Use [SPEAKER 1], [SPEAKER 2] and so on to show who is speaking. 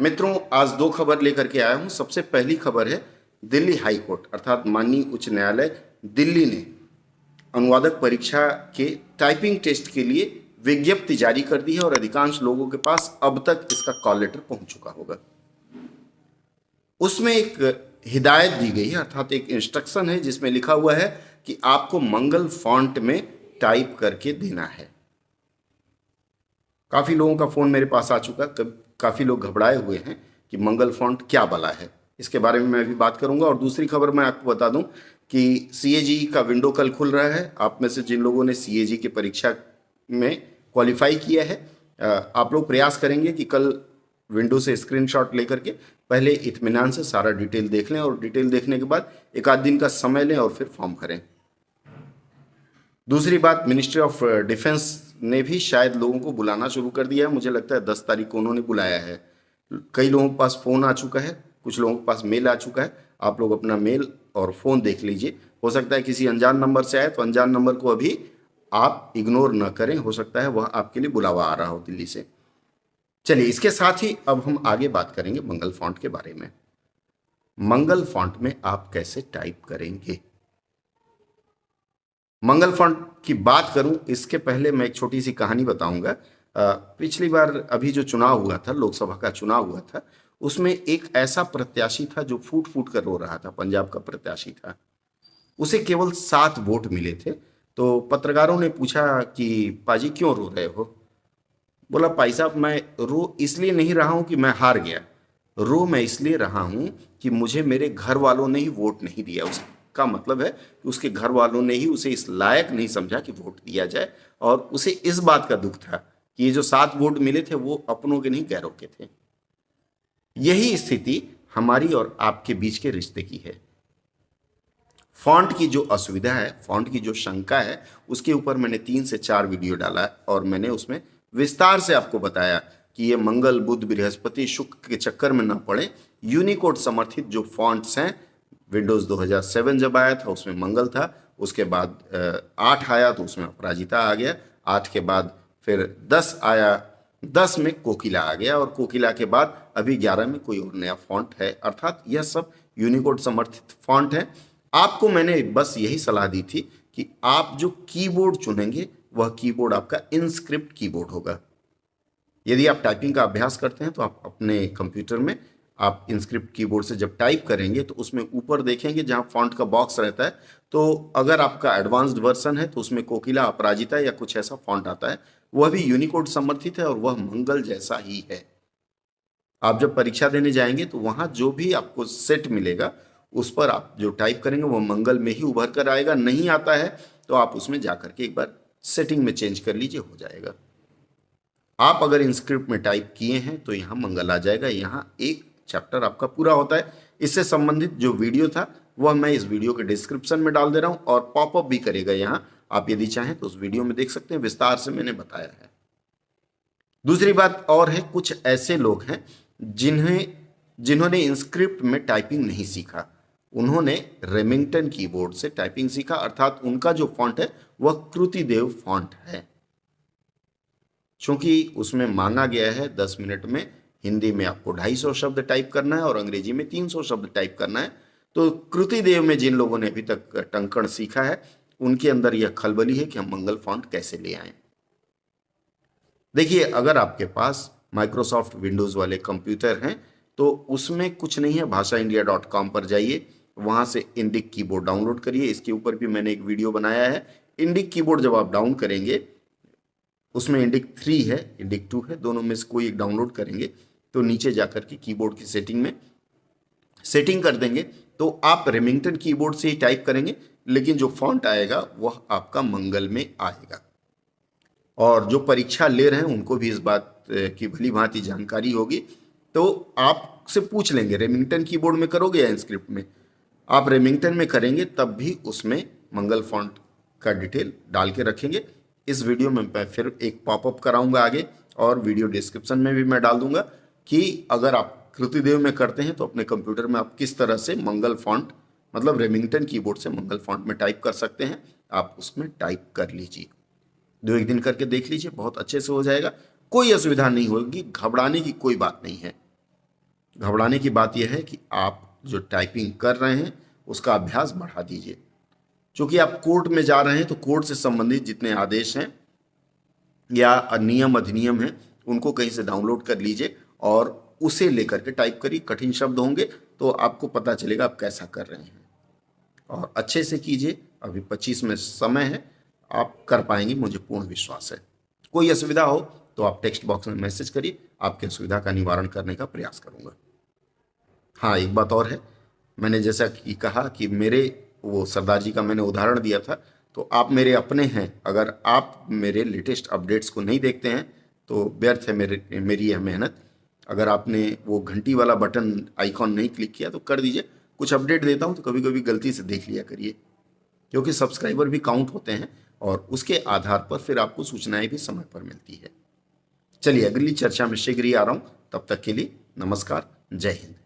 [SPEAKER 1] मित्रों, आज दो खबर लेकर के आया हूँ। सबसे पहली खबर है, दिल्ली हाई कोर्ट, अर्थात माननीय उच्च न्यायालय दिल्ली ने अनुवादक परीक्षा के टाइपिंग टेस्ट के लिए विज्ञप्ति जारी कर दी है और अधिकांश लोगों के पास अब तक इसका कॉल लेटर पहुँच चुका होगा। उसमें एक हिदायत दी गई है, अर्थात एक इंस्ट्रक्शन है, जिसमें लिखा हुआ है कि आपको मंगल फॉन्ट में टाइप करके देना है। काफ़ी लोगों का फ़ोन मेरे पास आ चुका काफ़ी लोग घबराए हुए हैं कि मंगल फॉन्ट क्या बला है। इसके बारे में मैं भी बात करूँगा और दूसरी खबर मैं आपको बता दूँ कि सी का विंडो कल खुल रहा है। आप में से जिन लोगों ने सी की परीक्षा में क्वालिफाई किया है आप लोग प्रयास करेंगे कि कल विंडो से स्क्रीनशॉट लेकर के पहले इतमान से सारा डिटेल देख लें और डिटेल देखने के बाद एक आध दिन का समय लें और फिर फॉर्म करें। दूसरी बात मिनिस्ट्री ऑफ़ डिफेंस ने भी शायद लोगों को बुलाना शुरू कर दिया है। मुझे लगता है दस तारीख को उन्होंने बुलाया है। कई लोगों के पास फ़ोन आ चुका है, कुछ लोगों के पास मेल आ चुका है। आप लोग अपना मेल और फ़ोन देख लीजिए। हो सकता है किसी अनजान नंबर से आए तो अनजान नंबर को अभी आप इग्नोर न करें। हो सकता है वह आपके लिए बुलावा आ रहा हो दिल्ली से। चलिए, इसके साथ ही अब हम आगे बात करेंगे मंगल फॉन्ट के बारे में। मंगल फॉन्ट में आप कैसे टाइप करेंगे? मंगल फंड की बात करूँ, इसके पहले मैं एक छोटी सी कहानी बताऊँगा। पिछली बार अभी जो चुनाव हुआ था, लोकसभा का चुनाव हुआ था, उसमें एक ऐसा प्रत्याशी था जो फूट फूट कर रो रहा था, पंजाब का प्रत्याशी था। उसे केवल सात वोट मिले थे तो पत्रकारों ने पूछा कि, पाजी क्यों रो रहे हो? बोला भाई साहब, मैं रो इसलिए नहीं रहा हूँ कि मैं हार गया। रो मैं इसलिए रहा हूँ कि मुझे मेरे घर वालों ने ही वोट नहीं दिया उसे। का मतलब है कि उसके घर वालों ने ही उसे इस लायक नहीं समझा कि वोट दिया जाए, और उसे इस बात का दुख था कि ये जो सात वोट मिले थे, वो अपनों के नहीं, गैरों के थे। यही स्थिति हमारी और आपके बीच के रिश्ते की है। फॉन्ट की जो असुविधा है, फॉन्ट की जो शंका है, उसके ऊपर मैंने तीन से चार वीडियो डाला और मैंने उसमें विस्तार से आपको बताया कि ये मंगल बुद्ध बृहस्पति, शुक्र के चक्कर में ना पड़े। यूनिकोड समर्थित जो फॉन्ट्स हैं विंडोज़ 2007 जब आया था, उसमें मंगल था, उसके बाद आठ आया तो उसमें अपराजिता आ गया, आठ के बाद फिर दस आया, दस में कोकिला आ गया और कोकिला के बाद अभी ग्यारह में कोई और नया फॉन्ट है। अर्थात यह सब यूनिकोड समर्थित फॉन्ट है। आपको मैंने बस यही सलाह दी थी कि आप जो कीबोर्ड चुनेंगे, वह कीबोर्ड आपका इनस्क्रिप्ट कीबोर्ड होगा। यदि आप टाइपिंग का अभ्यास करते हैं तो आप अपने कंप्यूटर में आप इंस्क्रिप्ट कीबोर्ड से जब टाइप करेंगे तो उसमें ऊपर देखेंगे जहाँ फॉन्ट का बॉक्स रहता है तो अगर आपका एडवांस्ड वर्सन है तो उसमें कोकिला अपराजिता या कुछ ऐसा फॉन्ट आता है, वह भी यूनिकोड समर्थित है और वह मंगल जैसा ही है। आप जब परीक्षा देने जाएँगे तो वहाँ जो भी आपको सेट मिलेगा, उस पर आप जो टाइप करेंगे वह मंगल में ही उभर कर आएगा, नहीं आता है तो आप उसमें जाकर के एक बार सेटिंग में चेंज कर लीजिए, हो जाएगा। आप अगर इंस्क्रिप्ट में टाइप किए हैं तो यहाँ मंगल आ जाएगा, यहाँ एक चैप्टर आपका पूरा होता है। इससे संबंधित जो वीडियो था, वह मैं इस वीडियो के डिस्क्रिप्शन में डाल दे रहा हूँ और पॉपअप भी करेगा यहाँ। आप यदि चाहें तो उस वीडियो में देख सकते हैं, विस्तार से मैंने बताया है। दूसरी बात और है, कुछ ऐसे लोग हैं जिन्हें, जिन्होंने इंस्क्रिप्ट में टाइपिंग नहीं सीखा। उन्होंने रेमिंगटन कीबोर्ड से टाइपिंग सीखा, अर्थात उनका जो फॉन्ट है, वह कृतिदेव फॉन्ट है। क्योंकि उसमें मांगा गया है दस मिनट में हिंदी में आपको ढाई सौ शब्द टाइप करना है और अंग्रेज़ी में तीन सौ शब्द टाइप करना है। तो कृति देव में जिन लोगों ने अभी तक टंकण सीखा है, उनके अंदर यह खलबली है कि हम मंगल फॉन्ट कैसे ले आए। देखिए, अगर आपके पास माइक्रोसॉफ्ट विंडोज़ वाले कंप्यूटर हैं तो उसमें कुछ नहीं है, भाषा इंडिया डॉट कॉम पर जाइए, वहाँ से इंडिक कीबोर्ड डाउनलोड करिए। इसके ऊपर भी मैंने एक वीडियो बनाया है। इंडिक कीबोर्ड जब आप डाउन करेंगे, उसमें इंडिक थ्री है इंडिक टू है, दोनों में से कोई एक डाउनलोड करेंगे तो नीचे जाकर के कीबोर्ड की सेटिंग में सेटिंग कर देंगे। तो आप रेमिंगटन कीबोर्ड से ही टाइप करेंगे, लेकिन जो फॉन्ट आएगा, वह आपका मंगल में आएगा। और जो परीक्षा ले रहे हैं, उनको भी इस बात की भली भांति जानकारी होगी। तो आपसे पूछ लेंगे रेमिंगटन कीबोर्ड में करोगे या इंस्क्रिप्ट में? आप रेमिंगटन में करेंगे, तब भी उसमें मंगल फॉन्ट का डिटेल डाल के रखेंगे। इस वीडियो में मैं फिर एक पॉपअप कराऊँगा आगे, और वीडियो डिस्क्रिप्शन में भी मैं डाल दूँगा। कि अगर आप कृतिदेव में करते हैं तो अपने कंप्यूटर में आप किस तरह से मंगल फॉन्ट मतलब रेमिंगटन कीबोर्ड से मंगल फॉन्ट में टाइप कर सकते हैं, आप उसमें टाइप कर लीजिए। दो एक दिन करके देख लीजिए, बहुत अच्छे से हो जाएगा। कोई असुविधा नहीं होगी, घबराने की कोई बात नहीं है। घबराने की बात यह है कि आप जो टाइपिंग कर रहे हैं, उसका अभ्यास बढ़ा दीजिए। क्योंकि आप कोर्ट में जा रहे हैं तो कोर्ट से संबंधित जितने आदेश हैं या नियम अधिनियम हैं, उनको कहीं से डाउनलोड कर लीजिए और उसे लेकर के टाइप करिए, कठिन शब्द होंगे तो आपको पता चलेगा आप कैसा कर रहे हैं। और अच्छे से कीजिए, अभी 25 में समय है, आप कर पाएँगे, मुझे पूर्ण विश्वास है। कोई असुविधा हो तो आप टेक्स्ट बॉक्स में मैसेज करिए, आपकी असुविधा का निवारण करने का प्रयास करूँगा। हाँ एक बात और है, मैंने जैसा कि कहा कि मेरे, वो सरदार जी का मैंने उदाहरण दिया था तो आप मेरे अपने हैं, अगर आप मेरे लेटेस्ट अपडेट्स को नहीं देखते हैं तो व्यर्थ है मेरे, मेरी यह मेहनत। अगर आपने वो घंटी वाला बटन आइकॉन नहीं क्लिक किया तो कर दीजिए। कुछ अपडेट देता हूँ तो कभी कभी गलती से देख लिया करिए। क्योंकि सब्सक्राइबर भी काउंट होते हैं और उसके आधार पर फिर आपको सूचनाएँ भी समय पर मिलती है। चलिए, अगली चर्चा में शीघ्र ही आ रहा हूँ। तब तक के लिए नमस्कार, जय हिंद।